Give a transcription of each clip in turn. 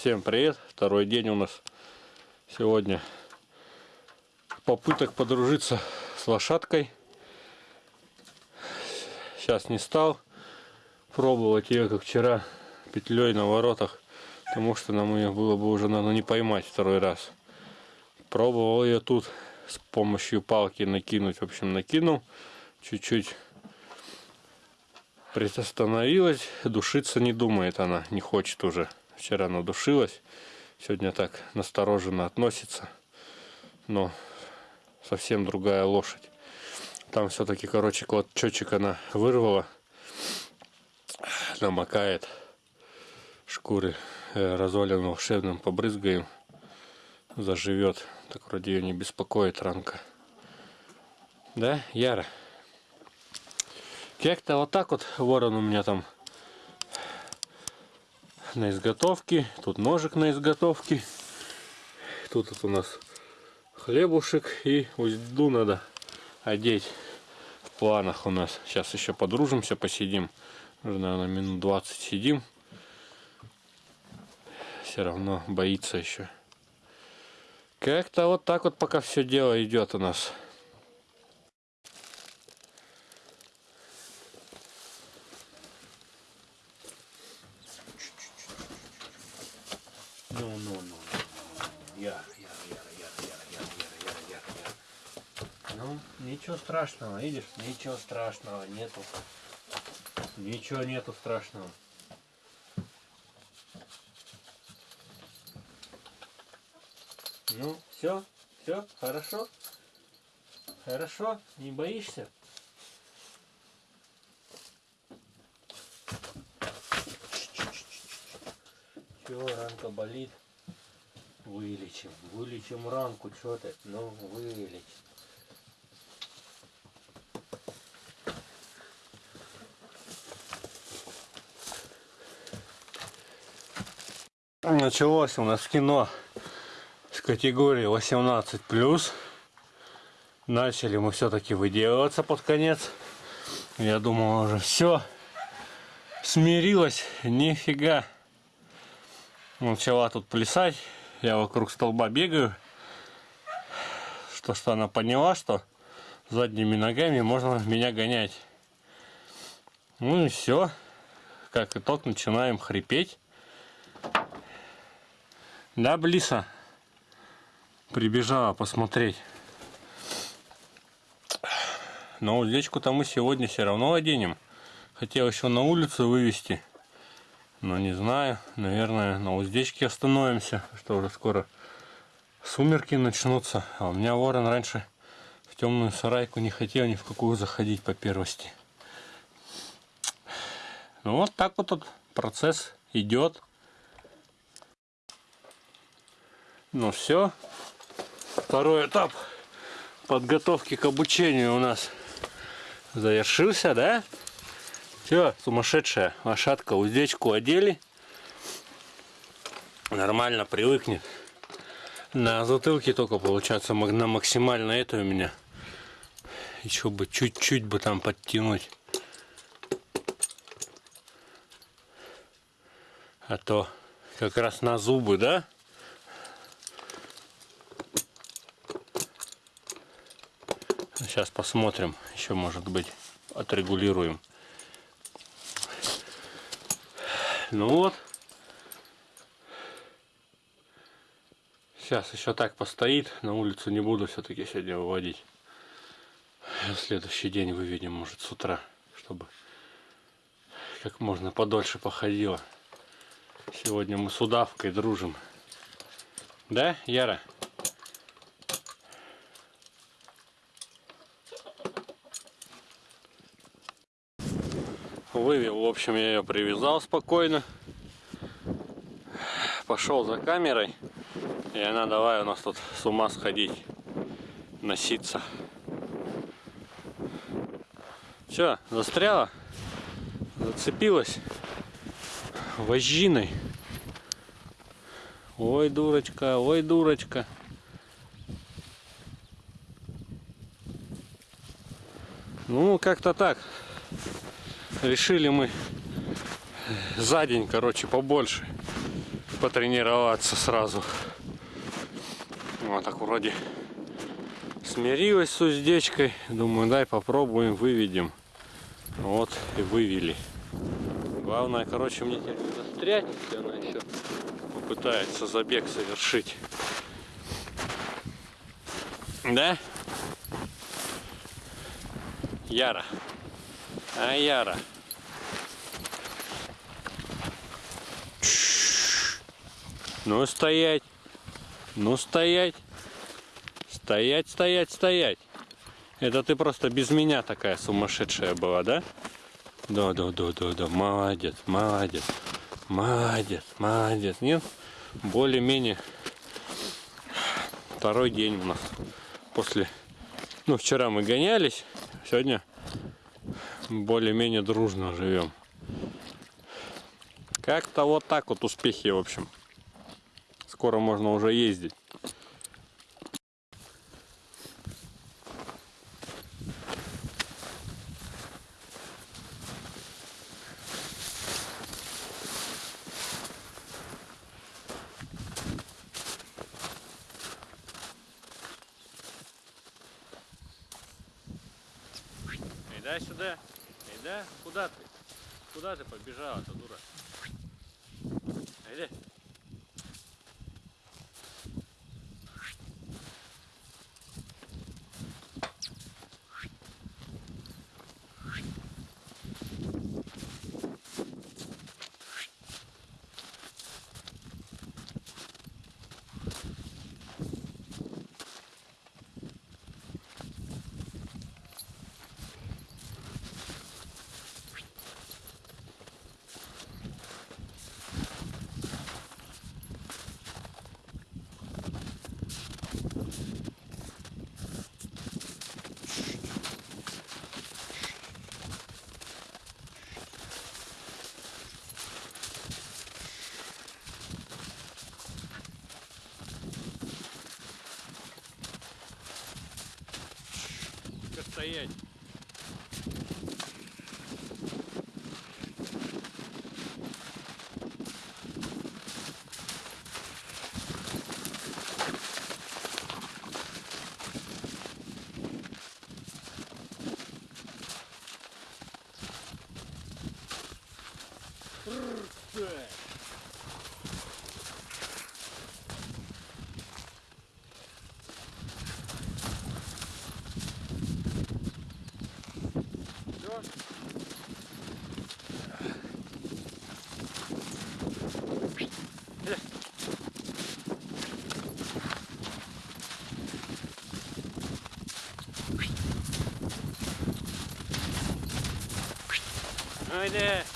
Всем привет! Второй день у нас сегодня попыток подружиться с лошадкой. Сейчас не стал пробовать ее, как вчера, петлей на воротах, потому что нам ее было бы уже надо не поймать второй раз. Пробовал ее тут с помощью палки накинуть, в общем, накинул чуть-чуть приостановилась, душиться не думает она, не хочет уже. Вчера надушилась, сегодня так настороженно относится, но совсем другая лошадь. Там все-таки, короче, клочочек она вырвала, намокает шкуры э, разваленным волшебным побрызгаем, заживет. Так вроде ее не беспокоит ранка. Да, Яра? Как-то вот так вот ворон у меня там на изготовке. Тут ножик на изготовке. Тут вот у нас хлебушек и узду надо одеть в планах у нас. Сейчас еще подружимся, посидим. Уже, наверное, минут 20 сидим. Все равно боится еще. Как-то вот так вот пока все дело идет у нас. Ну, ну, ну, ну, Яр, яр, яр, яр, яр, яр, яр, яр, яр, яр. Ну, ничего страшного, видишь? Ничего страшного нету. Ничего нету страшного. Ну, все, все, хорошо. Хорошо, не боишься? Все, ранка болит. Вылечим. Вылечим ранку. Что ты? Ну, вылечим. Началось у нас кино с категории 18 плюс. Начали мы все-таки выделываться под конец. Я думал уже все смирилась, нифига. Начала тут плясать. Я вокруг столба бегаю. Что, что она поняла, что задними ногами можно меня гонять. Ну и все. Как итог, начинаем хрипеть. Да, Блиса? Прибежала посмотреть. Но уздечку-то мы сегодня все равно оденем. Хотел еще на улицу вывести. Но не знаю, наверное, на уздечке остановимся, что уже скоро сумерки начнутся. А у меня ворон раньше в темную сарайку не хотел ни в какую заходить по первости. Ну вот так вот этот процесс идет. Ну все, второй этап подготовки к обучению у нас завершился, да? Все, сумасшедшая лошадка, уздечку одели. Нормально привыкнет. На затылке только получается на максимально это у меня. Еще бы чуть-чуть бы там подтянуть. А то как раз на зубы, да? Сейчас посмотрим. Еще может быть отрегулируем. Ну вот. Сейчас еще так постоит. На улицу не буду все-таки сегодня выводить. В следующий день выведем, может, с утра, чтобы как можно подольше походила. Сегодня мы с удавкой дружим. Да, Яра? Вывел, в общем, я ее привязал спокойно. Пошел за камерой. И она давай у нас тут с ума сходить. Носиться. Все, застряла. Зацепилась. Вожжиной. Ой, дурочка, ой, дурочка. Ну, как-то так решили мы за день, короче, побольше потренироваться сразу. Вот так вроде смирилась с уздечкой. Думаю, дай попробуем, выведем. Вот и вывели. Главное, короче, мне теперь не застрять, если она еще попытается забег совершить. Да? Яра. А, Яра. Ну, стоять. Ну, стоять. Стоять, стоять, стоять. Это ты просто без меня такая сумасшедшая была, да? Да, да, да, да, да. Молодец, молодец. Молодец, молодец. Нет? Более-менее второй день у нас после... Ну, вчера мы гонялись, сегодня более-менее дружно живем. Как-то вот так вот успехи, в общем. Скоро можно уже ездить. Ида сюда. Ида, куда ты? Куда ты побежала-то, дура? Иди. Тихо стоять. Ну иди. Дай,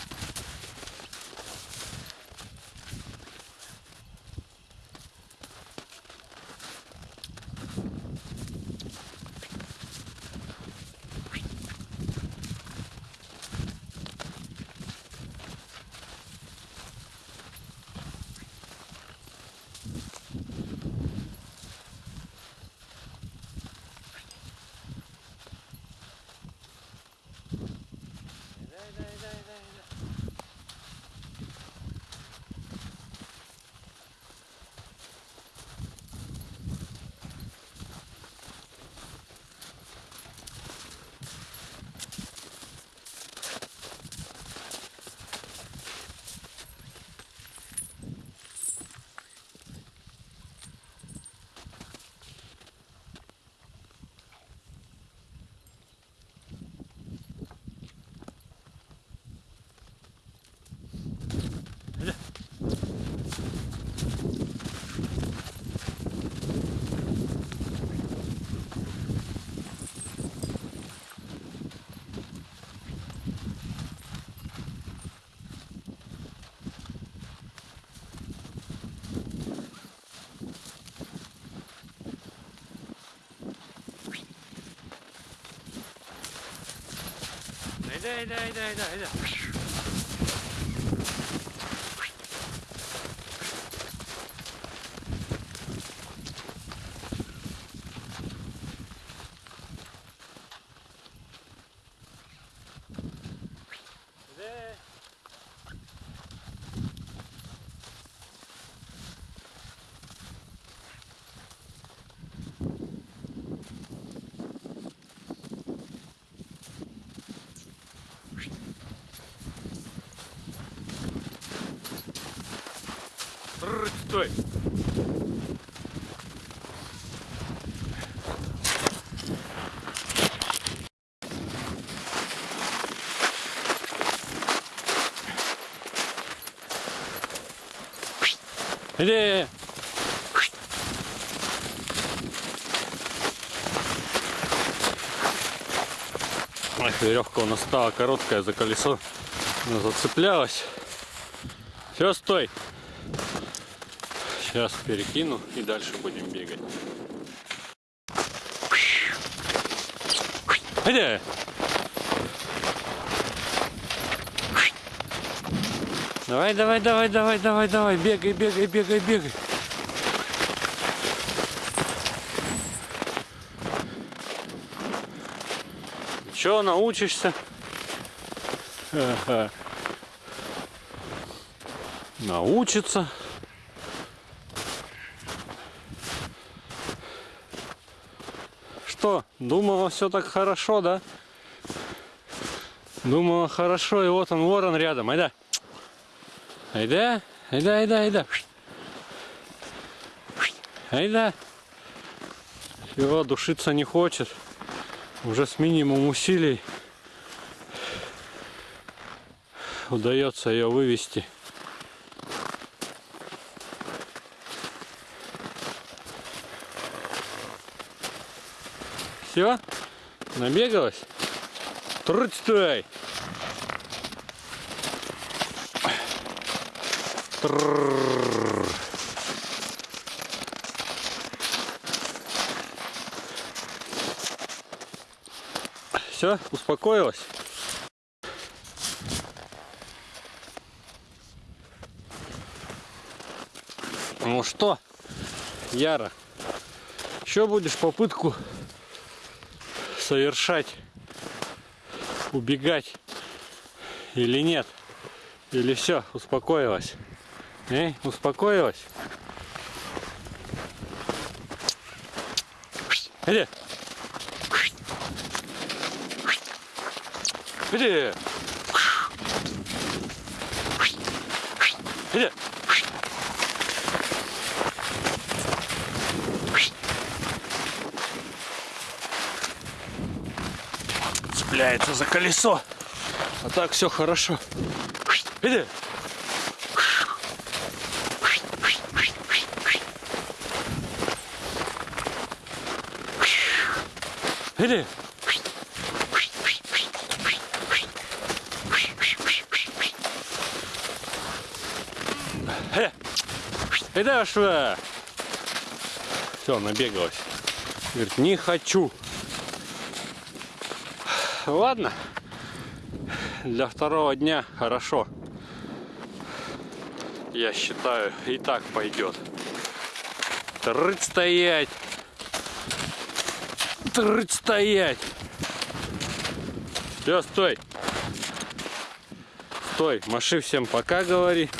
Дай, дай, дай, дай, дай. Иди. Трррр, Стой! Иди! Эх, веревка у нас стала короткая за колесо. Она зацеплялась. Все, стой. Сейчас перекину и дальше будем бегать. Иди! Давай, давай, давай, давай, давай, давай, бегай, бегай, бегай, бегай. Че научишься? Ага. Научиться. Что, думала все так хорошо, да? Думала хорошо, и вот он, ворон рядом, айда. Айда, айда, айда, айда. Айда. Все, душиться не хочет. Уже с минимум усилий удается ее вывести. Все? Набегалась? Труть стой! Все, успокоилась? Ну что, Яра, еще будешь попытку совершать, убегать или нет? Или все, успокоилась? Эй, успокоилась? Иди. Иди. Иди. Цепляется за колесо. А так все хорошо. Иди. Иди. Э, Иди. Все, набегалась. Говорит, не хочу. Ладно. Для второго дня хорошо. Я считаю, и так пойдет. Трыть стоять. Трыть стоять. Все, стой. Стой, маши всем пока, говори.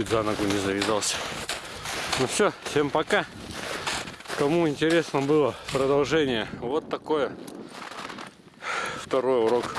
Чуть за ногу не завязался. Ну все, всем пока. Кому интересно было продолжение, вот такое второй урок